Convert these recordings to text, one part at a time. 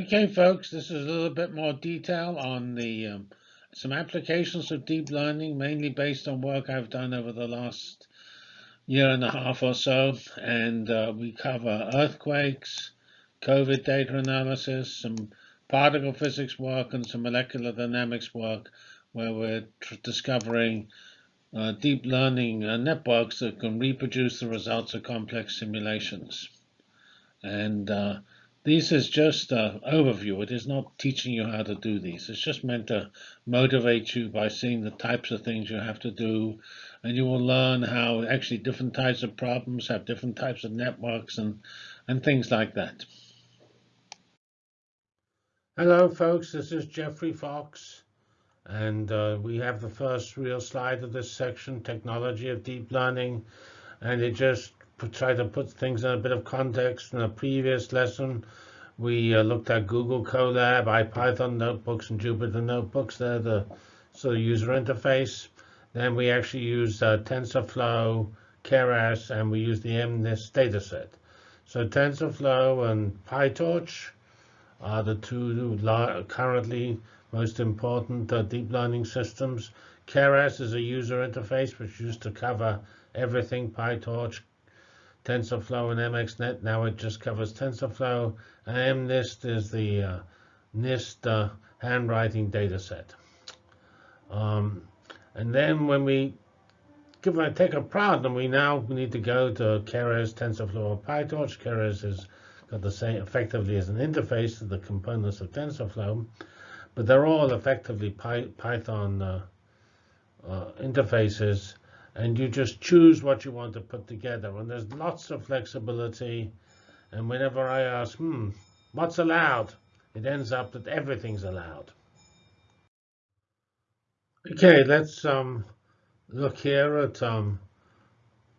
Okay, folks, this is a little bit more detail on the um, some applications of deep learning, mainly based on work I've done over the last year and a half or so. And uh, we cover earthquakes, COVID data analysis, some particle physics work, and some molecular dynamics work, where we're discovering uh, deep learning uh, networks that can reproduce the results of complex simulations. And uh, this is just an overview. It is not teaching you how to do these. It's just meant to motivate you by seeing the types of things you have to do. And you will learn how actually different types of problems have different types of networks and, and things like that. Hello, folks. This is Geoffrey Fox. And uh, we have the first real slide of this section, Technology of Deep Learning. And it just try to put things in a bit of context. In a previous lesson, we uh, looked at Google Colab, IPython notebooks, and Jupyter notebooks. They're the sort of user interface. Then we actually used uh, TensorFlow, Keras, and we used the MNIST dataset. So TensorFlow and PyTorch are the two currently most important uh, deep learning systems. Keras is a user interface which used to cover everything, PyTorch, TensorFlow and MXNet. Now it just covers TensorFlow. And MNIST is the uh, NIST uh, handwriting data set. Um, and then when we give a, take a problem, we now need to go to Keras, TensorFlow, or PyTorch. Keras has got the same effectively as an interface to the components of TensorFlow, but they're all effectively Py Python uh, uh, interfaces and you just choose what you want to put together. And there's lots of flexibility. And whenever I ask, hmm, what's allowed? It ends up that everything's allowed. Okay, let's um, look here at um,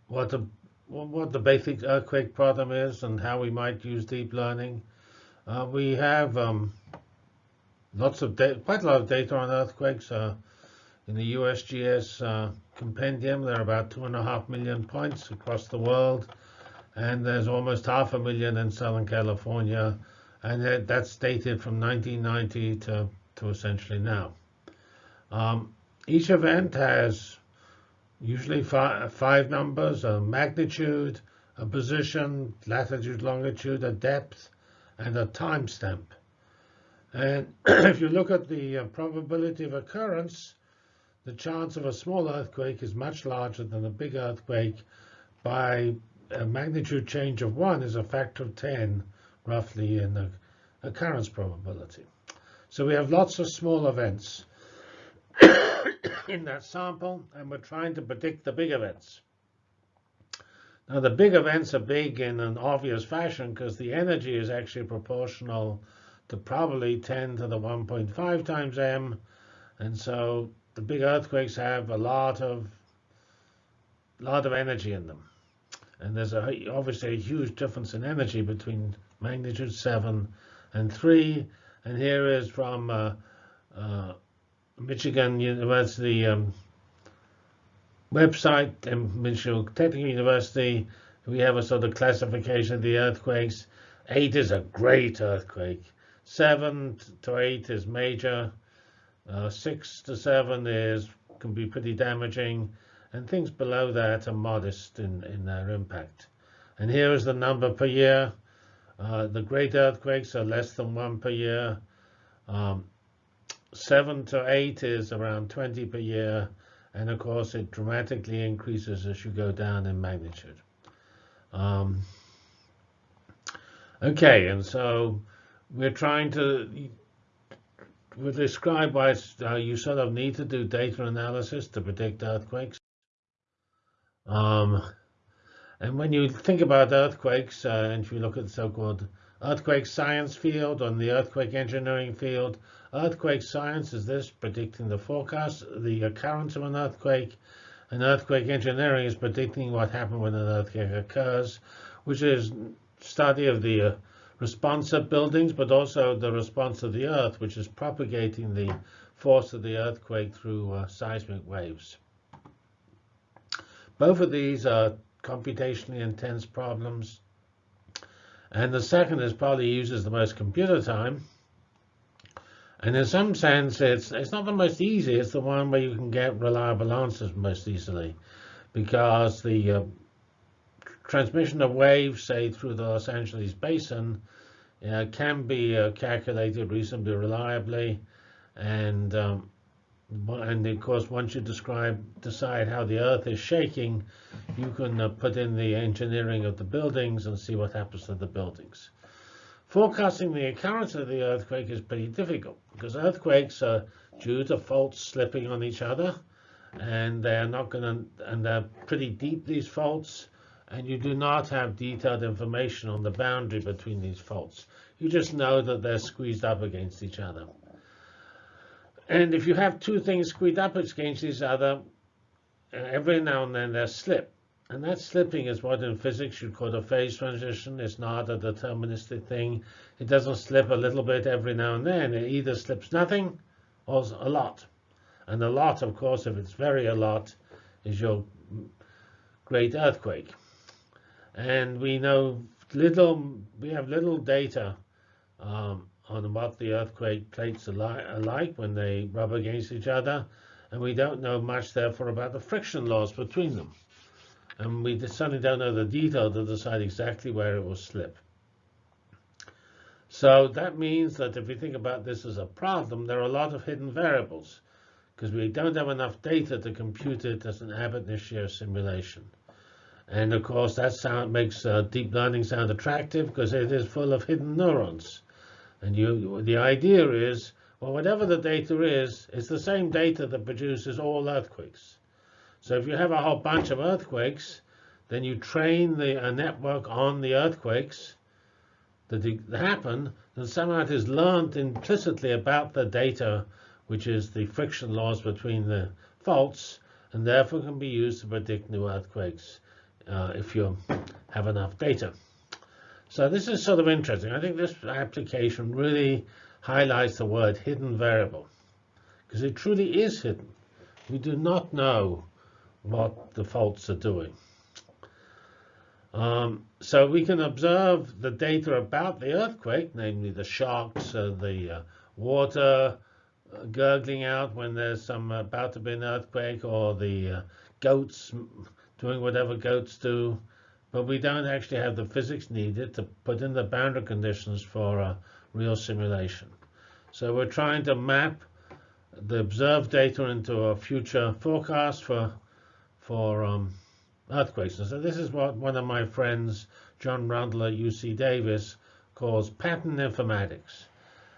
what the what the basic earthquake problem is and how we might use deep learning. Uh, we have um, lots of quite a lot of data on earthquakes. Uh, in the USGS uh, compendium, there are about two and a half million points across the world, and there's almost half a million in Southern California, and that's dated from 1990 to, to essentially now. Um, each event has usually five, five numbers, a magnitude, a position, latitude, longitude, a depth, and a timestamp. And if you look at the uh, probability of occurrence, the chance of a small earthquake is much larger than a big earthquake by a magnitude change of 1 is a factor of 10, roughly, in the occurrence probability. So we have lots of small events in that sample, and we're trying to predict the big events. Now, the big events are big in an obvious fashion because the energy is actually proportional to probably 10 to the 1.5 times m. And so the big earthquakes have a lot of lot of energy in them. And there's a, obviously a huge difference in energy between magnitude 7 and 3. And here is from uh, uh, Michigan University um, website and Michigan Technical University. We have a sort of classification of the earthquakes. 8 is a great earthquake. 7 to 8 is major. Uh, six to seven is can be pretty damaging, and things below that are modest in, in their impact. And here is the number per year. Uh, the great earthquakes are less than one per year. Um, seven to eight is around 20 per year. And of course, it dramatically increases as you go down in magnitude. Um, okay, and so we're trying to we describe why uh, you sort of need to do data analysis to predict earthquakes. Um, and when you think about earthquakes, uh, and if you look at the so-called earthquake science field or the earthquake engineering field, earthquake science is this, predicting the forecast, the occurrence of an earthquake, and earthquake engineering is predicting what happens when an earthquake occurs, which is study of the uh, response of buildings, but also the response of the Earth, which is propagating the force of the earthquake through uh, seismic waves. Both of these are computationally intense problems. And the second is probably uses the most computer time. And in some sense, it's it's not the most easy. It's the one where you can get reliable answers most easily, because the uh, transmission of waves, say through the Los Angeles basin, uh, can be uh, calculated reasonably reliably, and um, and of course, once you describe decide how the Earth is shaking, you can uh, put in the engineering of the buildings and see what happens to the buildings. Forecasting the occurrence of the earthquake is pretty difficult because earthquakes are due to faults slipping on each other, and they are not going to, and they're pretty deep, these faults, and you do not have detailed information on the boundary between these faults. You just know that they're squeezed up against each other. And if you have two things squeezed up against each other, uh, every now and then they slip. And that slipping is what in physics you call a phase transition. It's not a deterministic thing. It doesn't slip a little bit every now and then. It either slips nothing or a lot. And a lot, of course, if it's very a lot, is your great earthquake. And we know little, we have little data um, on what the earthquake plates are like when they rub against each other. And we don't know much, therefore, about the friction laws between them and we certainly don't know the detail to decide exactly where it will slip. So that means that if we think about this as a problem, there are a lot of hidden variables because we don't have enough data to compute it as an ab initio simulation. And of course, that sound makes uh, deep learning sound attractive because it is full of hidden neurons. And you, the idea is, well, whatever the data is, it's the same data that produces all earthquakes. So if you have a whole bunch of earthquakes, then you train the a network on the earthquakes that happen, then somehow it is learned implicitly about the data, which is the friction laws between the faults, and therefore can be used to predict new earthquakes uh, if you have enough data. So this is sort of interesting. I think this application really highlights the word hidden variable, because it truly is hidden. We do not know what the faults are doing. Um, so we can observe the data about the earthquake, namely the shocks, uh, the uh, water uh, gurgling out when there's some about to be an earthquake, or the uh, goats doing whatever goats do. But we don't actually have the physics needed to put in the boundary conditions for a real simulation. So we're trying to map the observed data into a future forecast for for um, earthquakes. And so this is what one of my friends, John Rundle at UC Davis, calls pattern informatics.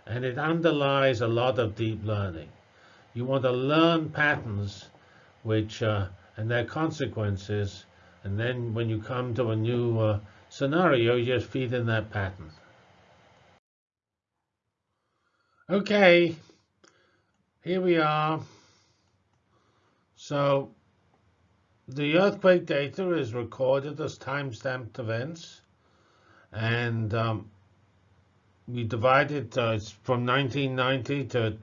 And it underlies a lot of deep learning. You want to learn patterns which uh, and their consequences, and then when you come to a new uh, scenario, you just feed in that pattern. Okay, here we are. So the earthquake data is recorded as time-stamped events, and um, we divide it uh, from 1990 to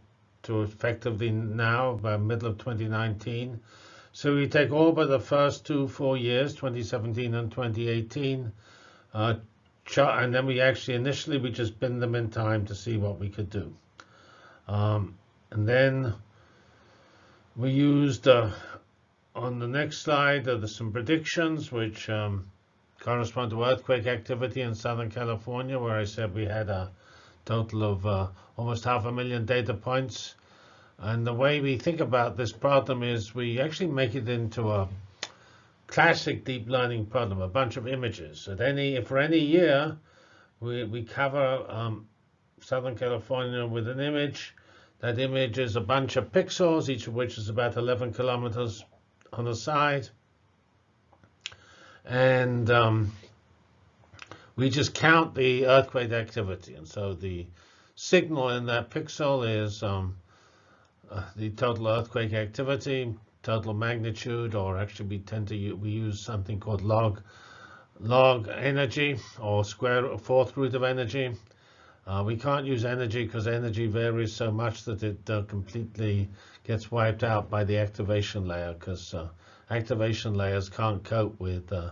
to effectively now, by middle of 2019. So we take all but the first two four years, 2017 and 2018, uh, and then we actually initially we just bin them in time to see what we could do, um, and then we used uh, on the next slide, there's some predictions which um, correspond to earthquake activity in Southern California, where I said we had a total of uh, almost half a million data points. And the way we think about this problem is we actually make it into a classic deep learning problem, a bunch of images. At any, for any year, we, we cover um, Southern California with an image. That image is a bunch of pixels, each of which is about 11 kilometers on the side. And um, we just count the earthquake activity. And so the signal in that pixel is um, uh, the total earthquake activity, total magnitude, or actually we tend to use, we use something called log log energy or square fourth root of energy. Uh, we can't use energy because energy varies so much that it uh, completely gets wiped out by the activation layer because uh, activation layers can't cope with uh,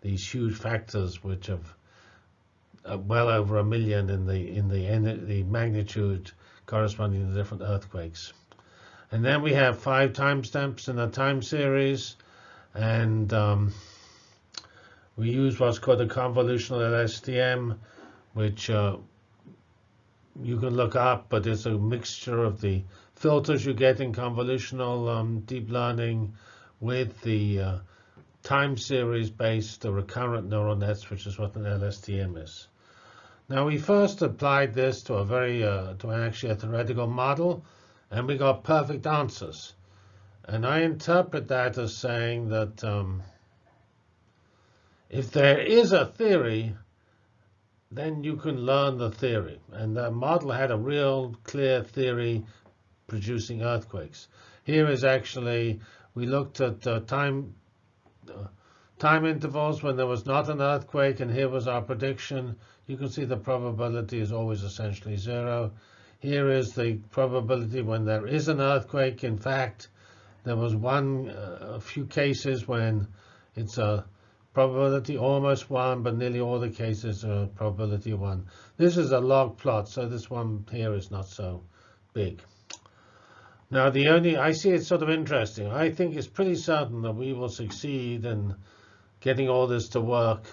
these huge factors which have uh, well over a million in the in the the magnitude corresponding to different earthquakes. And then we have five timestamps in a time series, and um, we use what's called a convolutional LSTM, which uh, you can look up, but it's a mixture of the filters you get in convolutional um, deep learning with the uh, time series based recurrent neural nets, which is what an LSTM is. Now we first applied this to a very uh, to actually a theoretical model, and we got perfect answers. And I interpret that as saying that um, if there is a theory, then you can learn the theory. And the model had a real clear theory producing earthquakes. Here is actually, we looked at uh, time uh, time intervals when there was not an earthquake, and here was our prediction. You can see the probability is always essentially zero. Here is the probability when there is an earthquake. In fact, there was one, uh, a few cases when it's a probability almost one, but nearly all the cases are probability one. This is a log plot, so this one here is not so big. Now, the only, I see it's sort of interesting. I think it's pretty certain that we will succeed in getting all this to work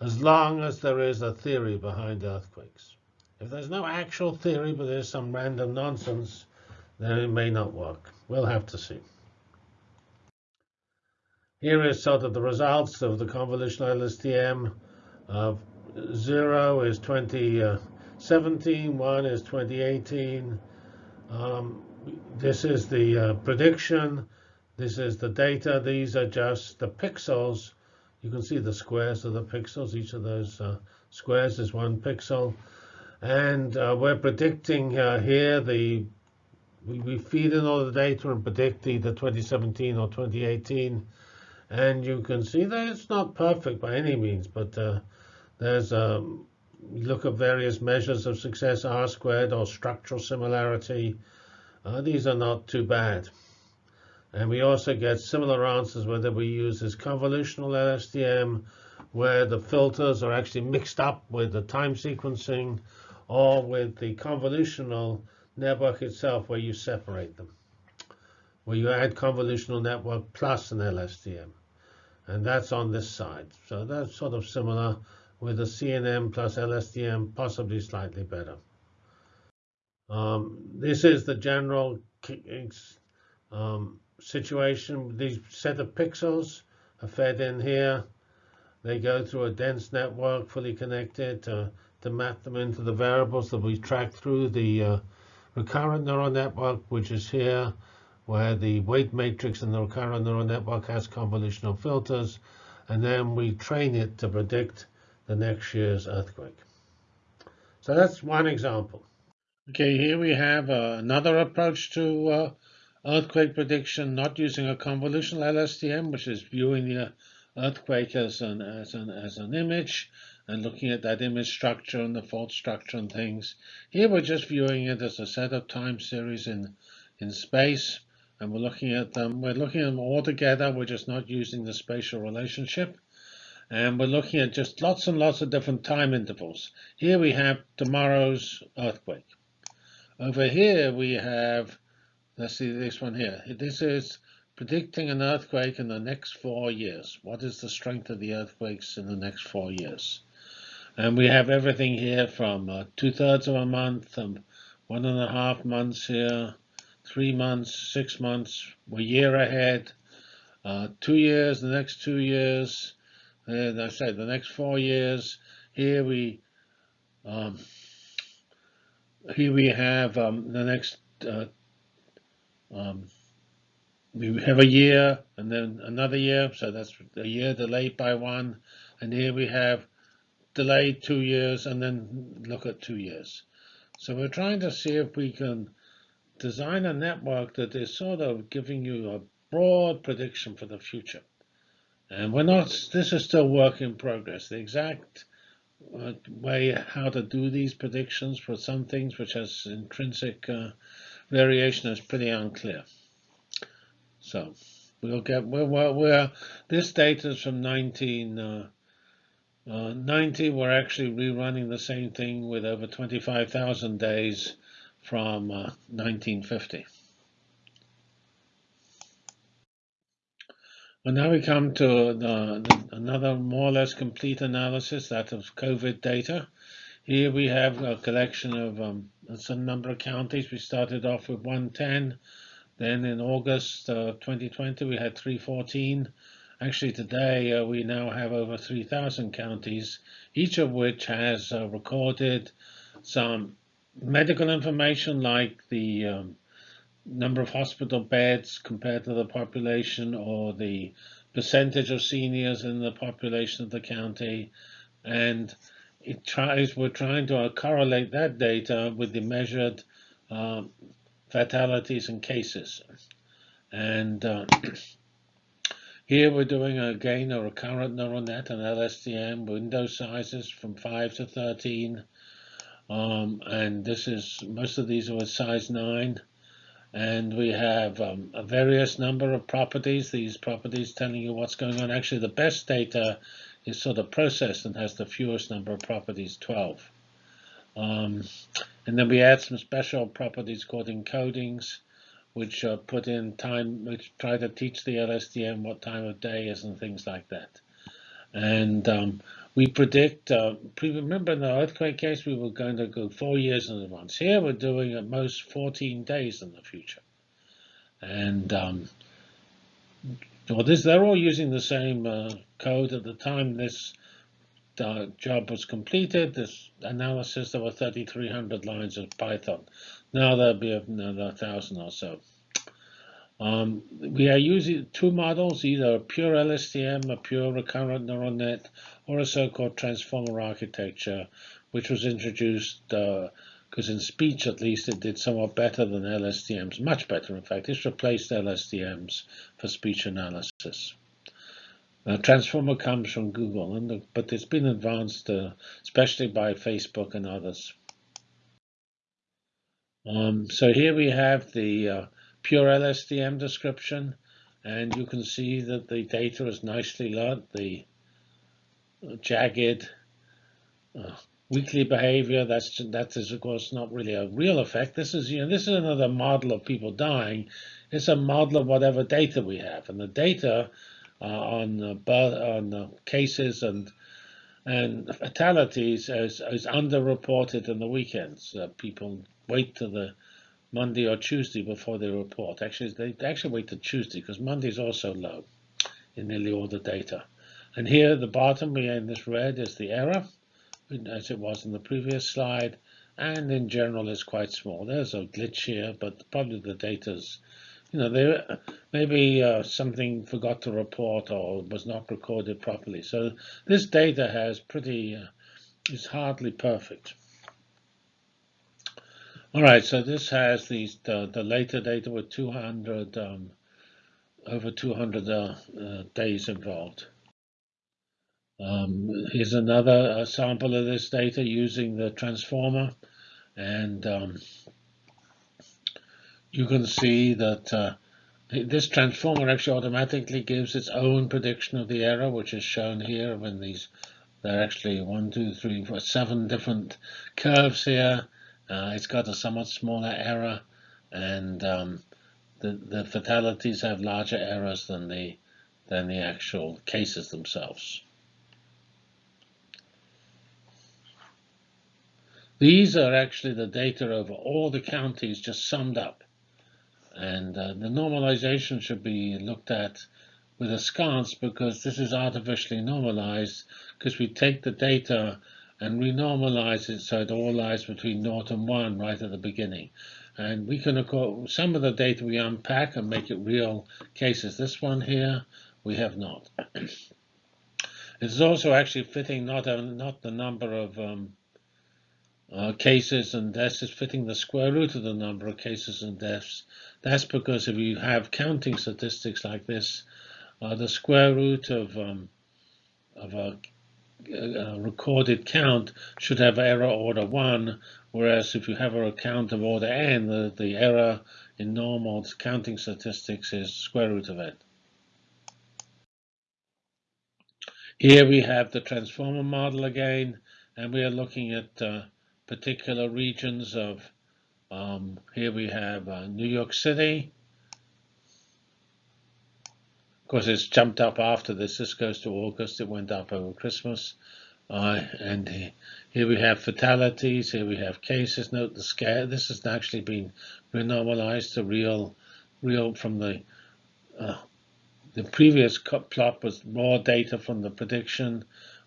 as long as there is a theory behind earthquakes. If there's no actual theory, but there's some random nonsense, then it may not work. We'll have to see. Here is sort of the results of the convolutional LSTM. Uh, 0 is 2017, 1 is 2018. Um, this is the uh, prediction. This is the data. These are just the pixels. You can see the squares of the pixels. Each of those uh, squares is one pixel. And uh, we're predicting uh, here the we, we feed in all the data and predict either 2017 or 2018 and you can see that it's not perfect by any means, but uh, there's a um, look at various measures of success, R squared or structural similarity. Uh, these are not too bad. And we also get similar answers whether we use this convolutional LSTM, where the filters are actually mixed up with the time sequencing, or with the convolutional network itself, where you separate them, where you add convolutional network plus an LSTM and that's on this side. So that's sort of similar with the CNN plus LSTM, possibly slightly better. Um, this is the general um, situation. These set of pixels are fed in here. They go through a dense network, fully connected, to, to map them into the variables that we track through the uh, recurrent neural network, which is here where the weight matrix in the recurrent neural network has convolutional filters, and then we train it to predict the next year's earthquake. So that's one example. Okay, here we have uh, another approach to uh, earthquake prediction, not using a convolutional LSTM, which is viewing the earthquake as an, as an, as an image and looking at that image structure and the fault structure and things. Here we're just viewing it as a set of time series in, in space and we're looking at them. We're looking at them all together. We're just not using the spatial relationship. And we're looking at just lots and lots of different time intervals. Here we have tomorrow's earthquake. Over here we have, let's see this one here. This is predicting an earthquake in the next four years. What is the strength of the earthquakes in the next four years? And we have everything here from uh, two-thirds of a month, and one and a half months here, three months, six months, a year ahead, uh, two years, the next two years, and I said the next four years. Here we um, here we have um, the next uh, um, we have a year and then another year, so that's a year delayed by one, and here we have delayed two years and then look at two years. So we're trying to see if we can design a network that is sort of giving you a broad prediction for the future. And we're not, this is still work in progress. The exact uh, way how to do these predictions for some things which has intrinsic uh, variation is pretty unclear. So we'll get, we're, we're, we're this data is from 19, uh, Uh, 90, we're actually rerunning the same thing with over 25,000 days from uh, 1950. Well, now we come to the, the, another more or less complete analysis, that of COVID data. Here we have a collection of um, some number of counties. We started off with 110. Then in August uh, 2020, we had 314. Actually, today uh, we now have over 3,000 counties, each of which has uh, recorded some medical information like the um, number of hospital beds compared to the population or the percentage of seniors in the population of the county. And it tries, we're trying to correlate that data with the measured uh, fatalities and cases. And uh, here we're doing again a recurrent neural net and LSTM window sizes from 5 to 13. Um, and this is most of these are with size 9 and we have um, a various number of properties. These properties telling you what's going on. Actually, the best data is sort of processed and has the fewest number of properties, 12. Um, and then we add some special properties called encodings, which uh, put in time, which try to teach the LSTM what time of day is and things like that. And um, we predict, uh, remember in the earthquake case, we were going to go four years in advance. Here we're doing at most 14 days in the future. And um, well, this, they're all using the same uh, code. At the time this uh, job was completed, this analysis, there were 3,300 lines of Python. Now there'll be another 1,000 or so. Um, we are using two models, either a pure LSTM, a pure recurrent neural net, or a so-called transformer architecture, which was introduced because uh, in speech, at least, it did somewhat better than LSTMs, much better, in fact. It's replaced LSTMs for speech analysis. Uh, transformer comes from Google, and but it's been advanced, uh, especially by Facebook and others. Um, so here we have the uh, pure LSTM description, and you can see that the data is nicely learned. The uh, jagged uh, weekly behavior, that's that is of course not really a real effect. This is you know this is another model of people dying. It's a model of whatever data we have, and the data on uh, birth, on uh, cases and and fatalities is, is underreported in the weekends. Uh, people wait to the Monday or Tuesday before they report. Actually, they actually wait till Tuesday because Monday is also low in nearly all the data. And here at the bottom, we in this red is the error, as it was in the previous slide, and in general is quite small. There's a glitch here, but probably the data's, you know, there maybe uh, something forgot to report or was not recorded properly. So this data has pretty, uh, is hardly perfect. All right, so this has these the, the later data with 200 um, over 200 uh, uh, days involved. Um, here's another uh, sample of this data using the transformer, and um, you can see that uh, this transformer actually automatically gives its own prediction of the error, which is shown here when these there are actually one, two, three, four, seven different curves here uh, it's got a somewhat smaller error, and um, the the fatalities have larger errors than the than the actual cases themselves. These are actually the data over all the counties just summed up. And uh, the normalization should be looked at with a sconce because this is artificially normalized because we take the data and we normalize it so it all lies between 0 and 1 right at the beginning. And we can, of course, some of the data we unpack and make it real cases. This one here, we have not. it's also actually fitting not, a, not the number of um, uh, cases and deaths, is fitting the square root of the number of cases and deaths. That's because if you have counting statistics like this, uh, the square root of um, of a a recorded count should have error order 1, whereas if you have a count of order n, the, the error in normal counting statistics is square root of n. Here we have the transformer model again, and we are looking at uh, particular regions of, um, here we have uh, New York City. Of course, it's jumped up after this. This goes to August. It went up over Christmas. Uh, and here we have fatalities. Here we have cases. Note the scale. This has actually been renormalized to real, real from the uh, the previous plot was raw data from the prediction,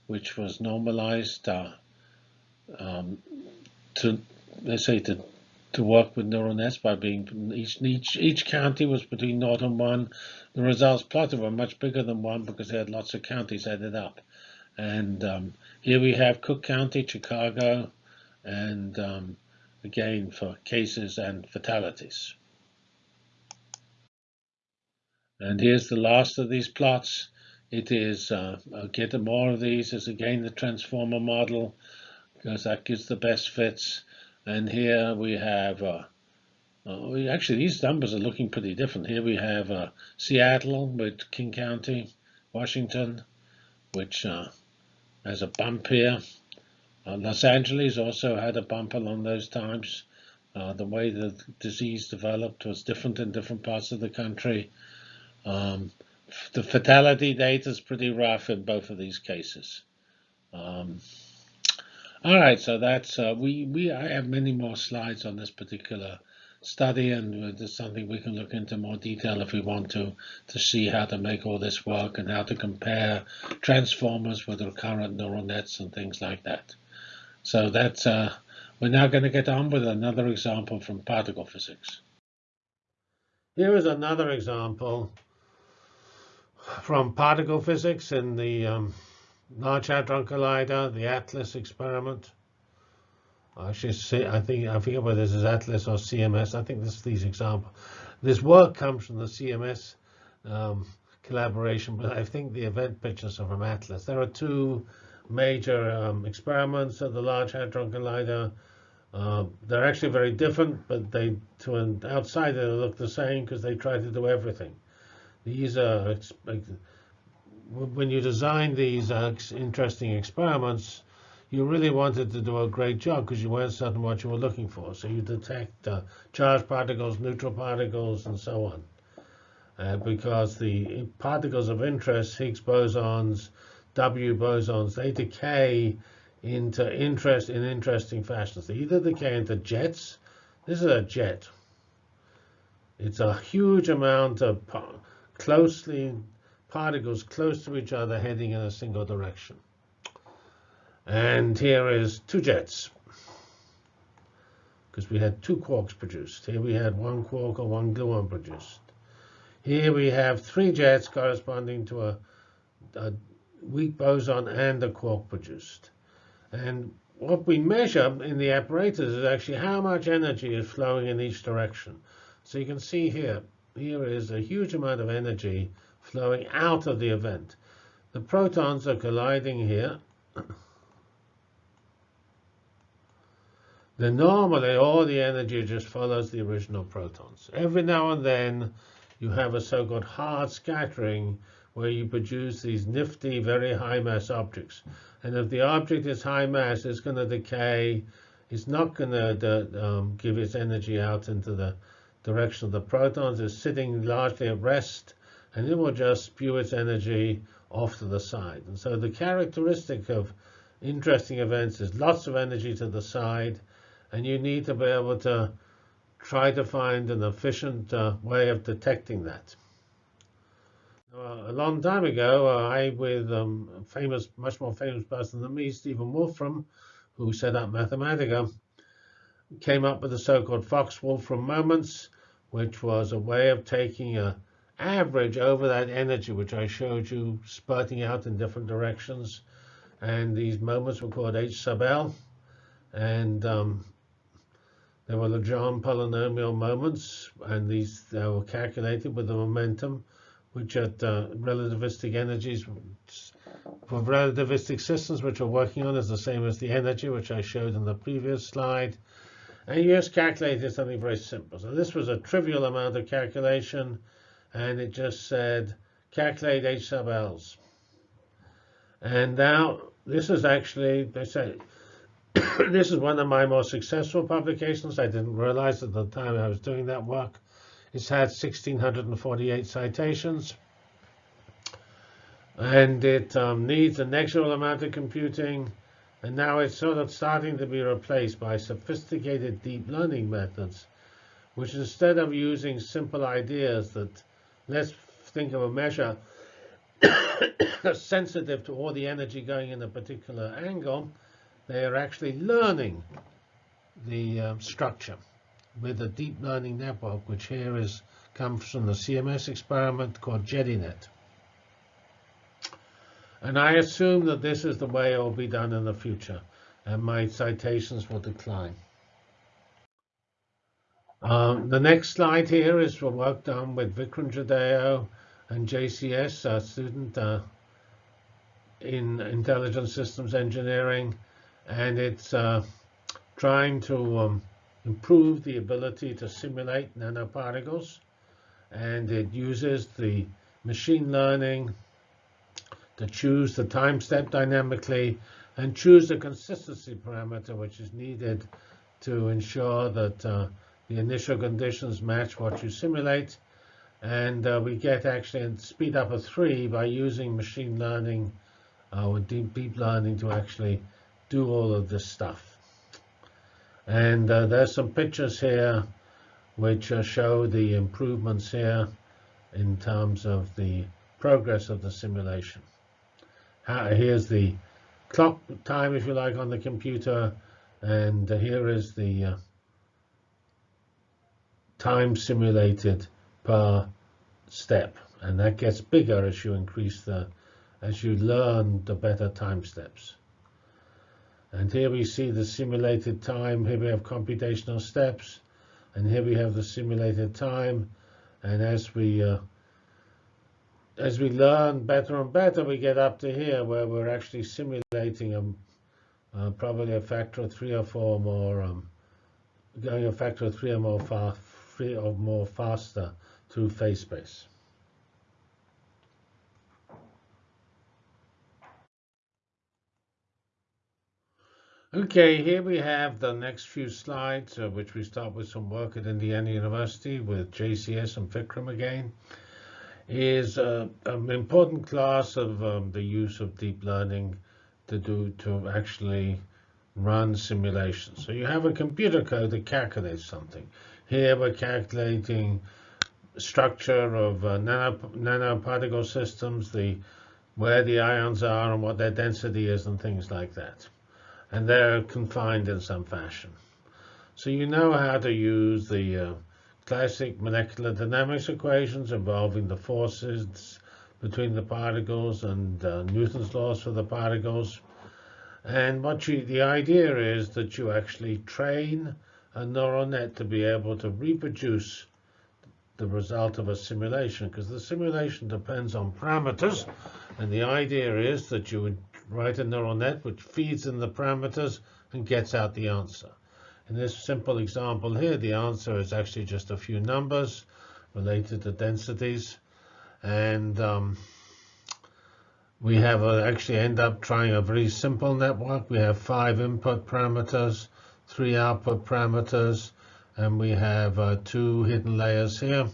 which was normalized uh, um, to let's say to to work with neural nets by being each each each county was between 0 and 1. The results plotted were much bigger than 1 because they had lots of counties added up. And um, here we have Cook County, Chicago, and um, again for cases and fatalities. And here's the last of these plots. It is, uh, I'll get more of these, is again the transformer model, because that gives the best fits. And here we have, uh, uh, actually these numbers are looking pretty different. Here we have uh, Seattle with King County, Washington, which uh, has a bump here. Uh, Los Angeles also had a bump along those times. the way the disease developed was different in different parts of the country. Um, the fatality data is pretty rough in both of these cases. Um, all right, so that's uh, we we I have many more slides on this particular study, and it's something we can look into more detail if we want to to see how to make all this work and how to compare transformers with recurrent neural nets and things like that. So that's uh, we're now going to get on with another example from particle physics. Here is another example from particle physics in the um, Large Hadron Collider, the ATLAS experiment. I should say, I think I forget whether this is ATLAS or CMS. I think this is these examples. This work comes from the CMS um, collaboration, but I think the event pictures are from ATLAS. There are two major um, experiments at the Large Hadron Collider. Uh, they're actually very different, but they, to an outsider, they look the same because they try to do everything. These are when you design these uh, interesting experiments, you really wanted to do a great job because you weren't certain what you were looking for. So you detect uh, charged particles, neutral particles, and so on. Uh, because the particles of interest, Higgs bosons, W bosons, they decay into interest in interesting fashions. They either decay into jets. This is a jet. It's a huge amount of closely particles close to each other heading in a single direction. And here is two jets, because we had two quarks produced. Here we had one quark or one gluon produced. Here we have three jets corresponding to a, a weak boson and a quark produced. And what we measure in the apparatus is actually how much energy is flowing in each direction. So you can see here, here is a huge amount of energy flowing out of the event. The protons are colliding here. then normally all the energy just follows the original protons. Every now and then you have a so-called hard scattering where you produce these nifty, very high mass objects. And if the object is high mass, it's going to decay. It's not going to um, give its energy out into the direction of the protons It's sitting largely at rest, and it will just spew its energy off to the side. And so the characteristic of interesting events is lots of energy to the side, and you need to be able to try to find an efficient uh, way of detecting that. A long time ago, uh, I, with um, a famous, much more famous person than me, Stephen Wolfram, who set up Mathematica, came up with the so-called Fox-Wolfram moments, which was a way of taking a average over that energy, which I showed you spurting out in different directions. And these moments were called H sub L. And um, they were Legendre polynomial moments, and these they were calculated with the momentum, which at uh, relativistic energies for relativistic systems, which we're working on, is the same as the energy, which I showed in the previous slide. And you just calculated something very simple. So this was a trivial amount of calculation, and it just said calculate H sub L's. And now this is actually, they say, this is one of my more successful publications. I didn't realize at the time I was doing that work. It's had 1,648 citations. And it um, needs an extra amount of computing. And now it's sort of starting to be replaced by sophisticated deep learning methods, which instead of using simple ideas that let's think of a measure sensitive to all the energy going in a particular angle, they are actually learning the um, structure with a deep learning network, which here is comes from the CMS experiment called JediNet. And I assume that this is the way it will be done in the future, and my citations will decline. Um, the next slide here is for work done with Vikram Jadhao and JCS, a student uh, in intelligent systems engineering, and it's uh, trying to um, improve the ability to simulate nanoparticles, and it uses the machine learning to choose the time step dynamically and choose the consistency parameter which is needed to ensure that uh, the initial conditions match what you simulate. And uh, we get actually a speed up of three by using machine learning uh, or deep, deep learning to actually do all of this stuff. And uh, there's some pictures here which uh, show the improvements here in terms of the progress of the simulation. here's the clock time, if you like, on the computer, and here is the uh, time simulated per step, and that gets bigger as you increase the, as you learn the better time steps. And here we see the simulated time. Here we have computational steps, and here we have the simulated time. And as we uh, as we learn better and better, we get up to here where we're actually simulating a, uh, probably a factor of three or four more, um, going a factor of three or more far free or more faster through phase space. Okay, here we have the next few slides, uh, which we start with some work at Indiana University with JCS and Vikram again, is uh, an important class of um, the use of deep learning to do to actually run simulations. So you have a computer code that calculates something. Here we're calculating structure of uh, nano, nanoparticle systems, the where the ions are and what their density is and things like that. And they're confined in some fashion. So you know how to use the uh, classic molecular dynamics equations involving the forces between the particles and uh, Newton's laws for the particles. And what you, the idea is that you actually train a neural net to be able to reproduce the result of a simulation because the simulation depends on parameters and the idea is that you would write a neural net which feeds in the parameters and gets out the answer. In this simple example here, the answer is actually just a few numbers related to densities. And um, we have a, actually end up trying a very simple network. We have five input parameters three output parameters, and we have uh, two hidden layers here.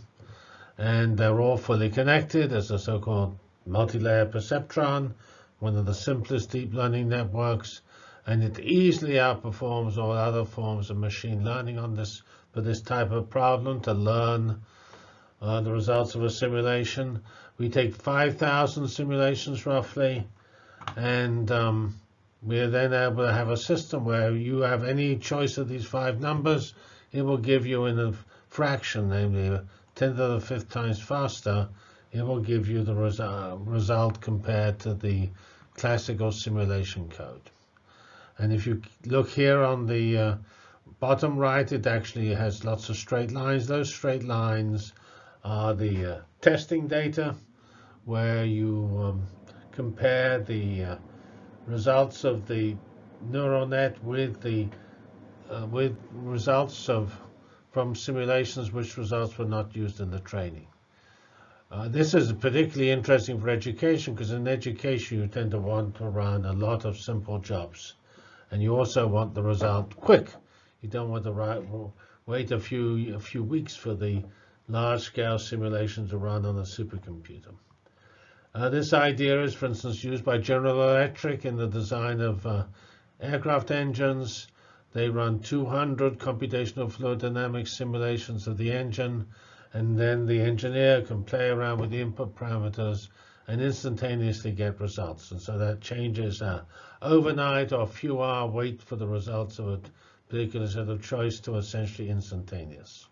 And they're all fully connected as a so-called multi-layer perceptron, one of the simplest deep learning networks. And it easily outperforms all other forms of machine learning on this for this type of problem to learn uh, the results of a simulation. We take 5,000 simulations roughly, and um, we are then able to have a system where you have any choice of these five numbers. It will give you in a fraction, namely 10 to the fifth times faster, it will give you the resu result compared to the classical simulation code. And if you look here on the uh, bottom right, it actually has lots of straight lines. Those straight lines are the uh, testing data where you um, compare the uh, results of the neural net with the uh, with results of from simulations which results were not used in the training. Uh, this is particularly interesting for education because in education you tend to want to run a lot of simple jobs. And you also want the result quick. You don't want to wait a few, a few weeks for the large-scale simulation to run on a supercomputer. Uh, this idea is, for instance, used by General Electric in the design of uh, aircraft engines. They run 200 computational fluid dynamics simulations of the engine and then the engineer can play around with the input parameters and instantaneously get results. And so that changes uh, overnight or few hour wait for the results of a particular set of choice to essentially instantaneous.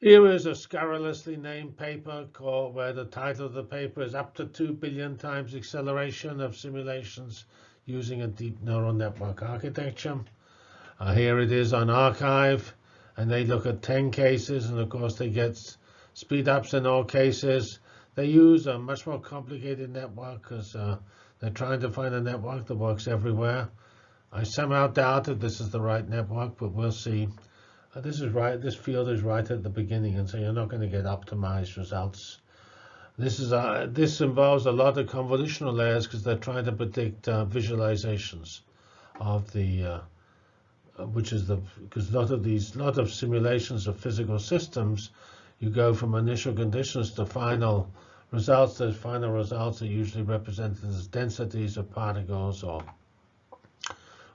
Here is a scurrilously named paper called where the title of the paper is up to 2 billion times acceleration of simulations using a deep neural network architecture. Uh, here it is on arXiv, and they look at 10 cases, and of course they get speed ups in all cases. They use a much more complicated network because uh, they're trying to find a network that works everywhere. I somehow doubt that this is the right network, but we'll see. This is right. This field is right at the beginning, and so you're not going to get optimized results. This is uh, this involves a lot of convolutional layers because they're trying to predict uh, visualizations of the uh, uh, which is the because a lot of these lot of simulations of physical systems, you go from initial conditions to final results. Those final results are usually represented as densities of particles or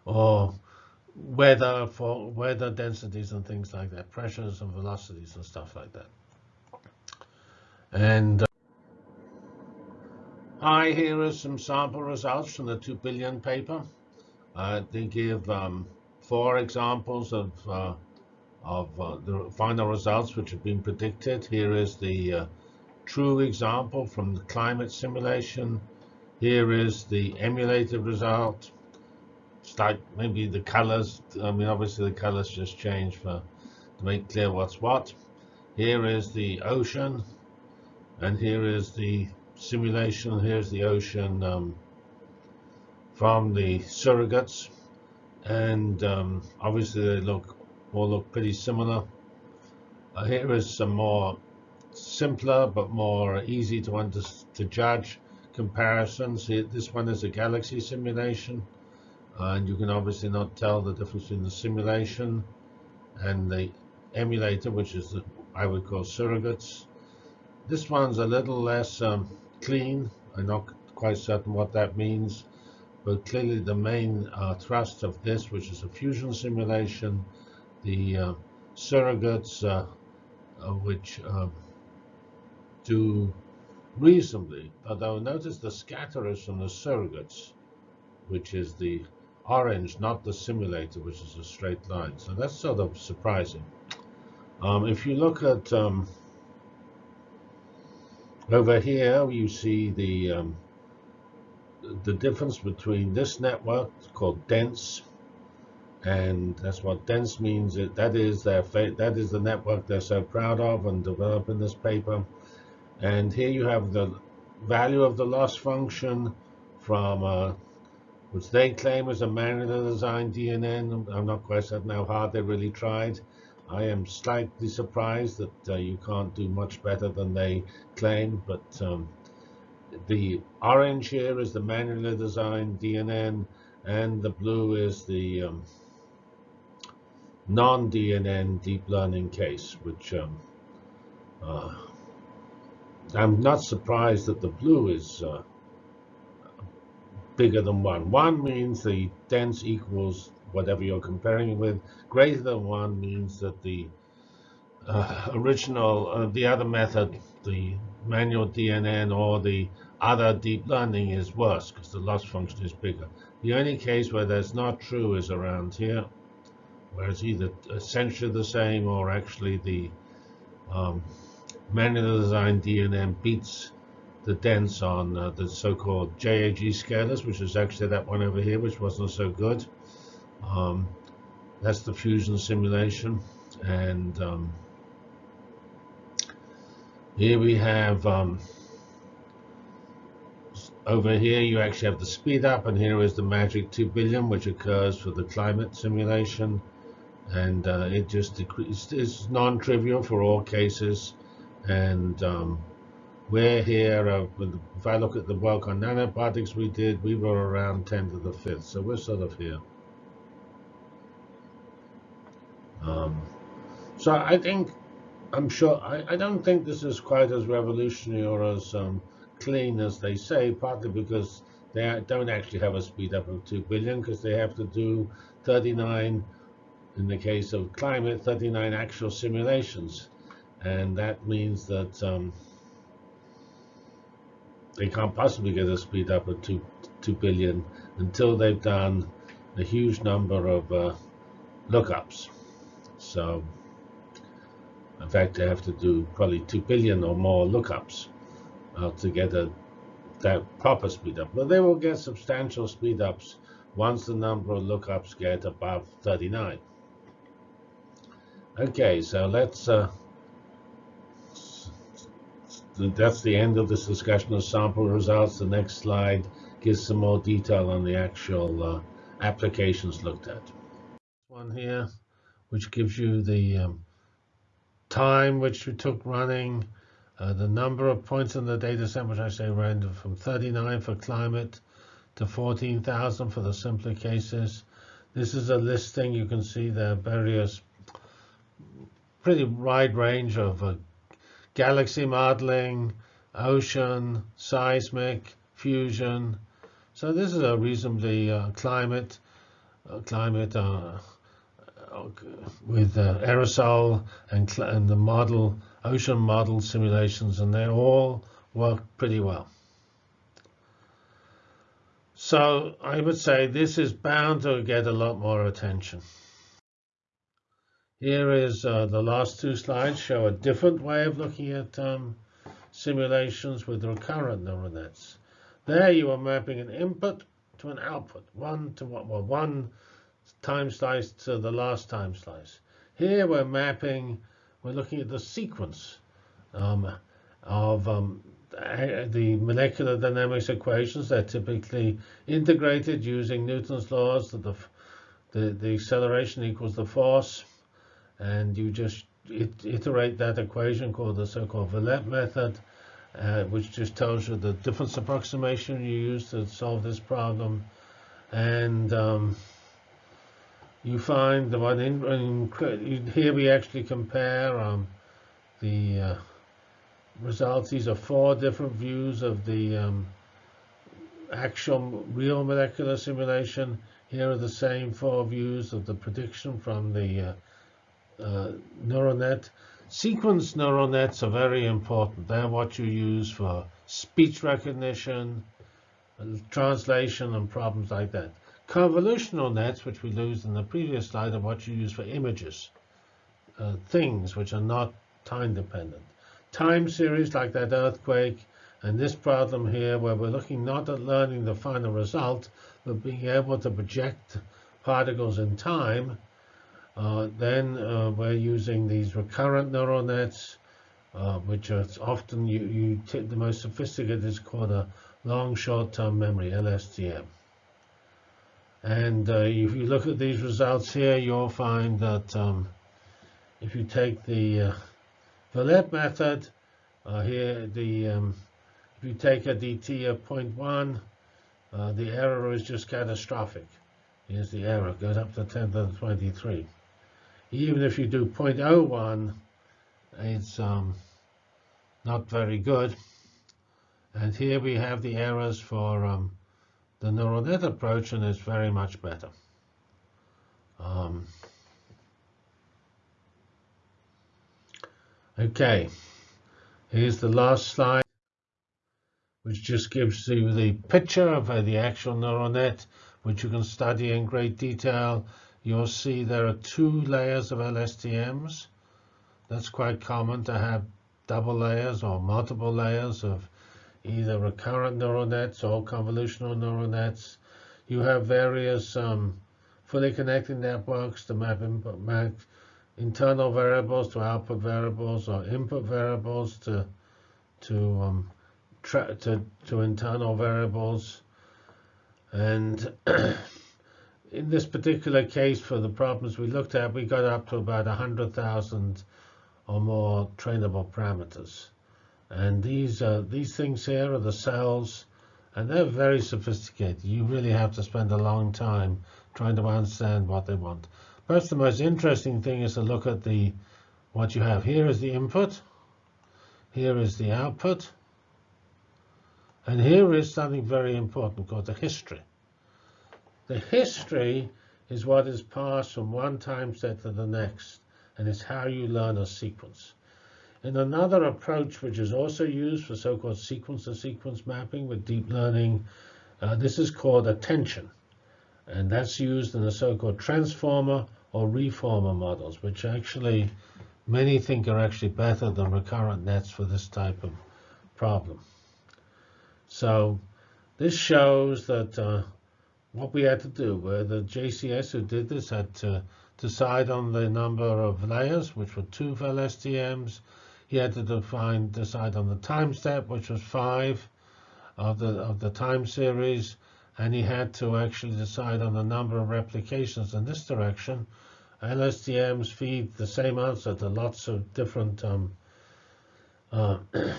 or weather for weather densities and things like that, pressures and velocities and stuff like that. And uh, I here are some sample results from the 2 billion paper. Uh, they give um, four examples of, uh, of uh, the final results which have been predicted. Here is the uh, true example from the climate simulation. Here is the emulated result. It's like maybe the colors. I mean, obviously the colors just change for to make clear what's what. Here is the ocean, and here is the simulation. Here's the ocean um, from the surrogates and um, obviously they look all look pretty similar. Uh, here is some more simpler but more easy to under to judge comparisons. This one is a galaxy simulation, and you can obviously not tell the difference between the simulation and the emulator, which is the, I would call surrogates. This one's a little less um, clean. I'm not quite certain what that means. But clearly the main uh, thrust of this, which is a fusion simulation, the uh, surrogates, uh, uh which um, do reasonably, although notice the scatter is from the surrogates, which is the orange, not the simulator, which is a straight line. So that's sort of surprising. Um, if you look at um, over here, you see the um, the difference between this network called dense and that's what dense means that is their that is the network they're so proud of and develop in this paper and here you have the value of the loss function from uh, which they claim is a manually designed DNN. I'm not quite certain how hard they really tried. I am slightly surprised that uh, you can't do much better than they claim, but um, the orange here is the manually designed DNN, and the blue is the um, non-DNN deep learning case, which um, uh, I'm not surprised that the blue is uh, bigger than 1. 1 means the dense equals whatever you're comparing with. Greater than 1 means that the uh, original, uh, the other method, the manual DNN or the other deep learning is worse because the loss function is bigger. The only case where that's not true is around here, where it's either essentially the same or actually the um, manually designed DNN beats the dense on uh, the so-called JAG scalars, which is actually that one over here, which wasn't so good. Um, that's the fusion simulation. And um, here we have um, over here you actually have the speed up and here is the magic 2 billion which occurs for the climate simulation and uh, it just decreases. It's non-trivial for all cases, and um, we're here. Uh, if I look at the work on nanoparticles we did, we were around 10 to the fifth, so we're sort of here. Um, so I think, I'm sure, I, I, don't think this is quite as revolutionary or as um, clean as they say, partly because they don't actually have a speed up of 2 billion because they have to do 39, in the case of climate, 39 actual simulations. And that means that um, they can't possibly get a speed up of 2, 2 billion until they've done a huge number of uh, lookups. So, in fact, they have to do probably 2 billion or more lookups uh, to get a that proper speed up. But they will get substantial speed ups once the number of lookups get above 39. Okay, so let's, uh, that's the end of this discussion of sample results. The next slide gives some more detail on the actual uh, applications looked at. One here, which gives you the um, time which we took running, uh, the number of points in the data set, which I say random from 39 for climate to 14,000 for the simpler cases. This is a listing. You can see the various pretty wide range of uh, galaxy modeling, ocean, seismic, fusion. So this is a reasonably uh, climate, uh, climate uh, uh, with aerosol and, and the model ocean model simulations, and they all work pretty well. So I would say this is bound to get a lot more attention. Here is uh, the last two slides show a different way of looking at um, simulations with recurrent neural nets. There you are mapping an input to an output, one to well, one time slice to the last time slice. Here we're mapping we're looking at the sequence um, of um, the molecular dynamics equations. They're typically integrated using Newton's laws that the, the, the acceleration equals the force. And you just iterate that equation called the so-called Verlet method, uh, which just tells you the difference approximation you use to solve this problem. And um, you find the one in, in here we actually compare um, the uh, results. These are four different views of the um, actual real molecular simulation. Here are the same four views of the prediction from the uh, neural net. Sequence neural nets are very important. They're what you use for speech recognition, translation, and problems like that. Convolutional nets, which we used in the previous slide, are what you use for images, uh, things which are not time dependent. Time series like that earthquake and this problem here where we're looking not at learning the final result, but being able to project particles in time, uh, then uh, we're using these recurrent neural nets, uh, which are often you, you the most sophisticated is called a long short-term memory, LSTM. And uh, if you look at these results here, you'll find that um, if you take the uh, Verlet method, here the um, if you take a dt of 0.1, uh, the error is just catastrophic. Here's the error, it goes up to 10 to the 23. Even if you do 0.01, it's um, not very good. And here we have the errors for um, the neural net approach and it's very much better. Um, okay, here's the last slide, which just gives you the picture of uh, the actual neural net, which you can study in great detail. You'll see there are two layers of LSTMs. That's quite common to have double layers or multiple layers of either recurrent neural nets or convolutional neural nets. You have various um, fully connected networks to map, input, map internal variables to output variables or input variables to to um, to, to internal variables. And in this particular case, for the problems we looked at, we got up to about 100,000 or more trainable parameters. And these, uh, these things here are the cells, and they're very sophisticated. You really have to spend a long time trying to understand what they want. Perhaps the most interesting thing is to look at the what you have. Here is the input. Here is the output. And here is something very important called the history. The history is what is passed from one time set to the next, and it's how you learn a sequence. In another approach, which is also used for so-called sequence-to-sequence -sequence mapping with deep learning, uh, this is called attention. And that's used in the so-called transformer or reformer models, which actually many think are actually better than recurrent nets for this type of problem. So this shows that uh, what we had to do, where the JCS who did this had to decide on the number of layers, which were two for LSTMs. He had to define, decide on the time step, which was five of the of the time series, and he had to actually decide on the number of replications in this direction. LSTMs feed the same answer to lots of different um, uh,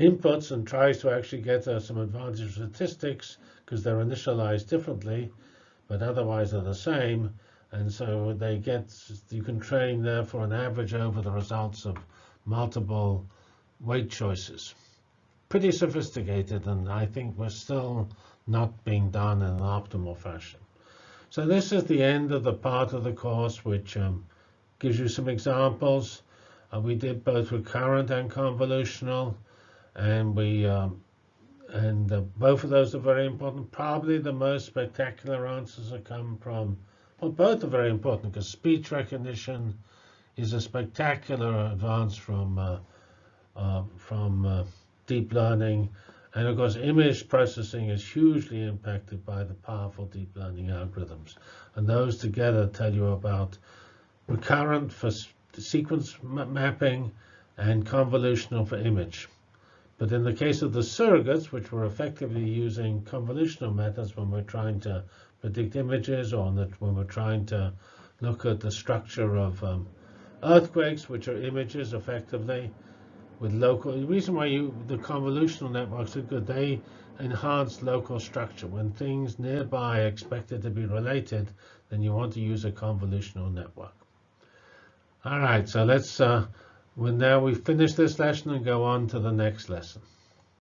inputs and tries to actually get uh, some advantage statistics because they're initialized differently, but otherwise they're the same. And so they get, you can train there for an average over the results of multiple weight choices. Pretty sophisticated, and I think we're still not being done in an optimal fashion. So this is the end of the part of the course which um, gives you some examples. Uh, we did both recurrent and convolutional, and we um, and uh, both of those are very important. Probably the most spectacular answers have come from, well, both are very important because speech recognition is a spectacular advance from uh, uh from deep learning and of course, image processing is hugely impacted by the powerful deep learning algorithms. And those together tell you about recurrent for sequence mapping and convolutional for image. But in the case of the surrogates, which were effectively using convolutional methods when we're trying to predict images or when we're trying to look at the structure of um, earthquakes, which are images effectively, with local. The reason why you the convolutional networks are good, they enhance local structure. When things nearby are expected to be related, then you want to use a convolutional network. All right, so let's. Uh, well, now we finish this lesson and go on to the next lesson.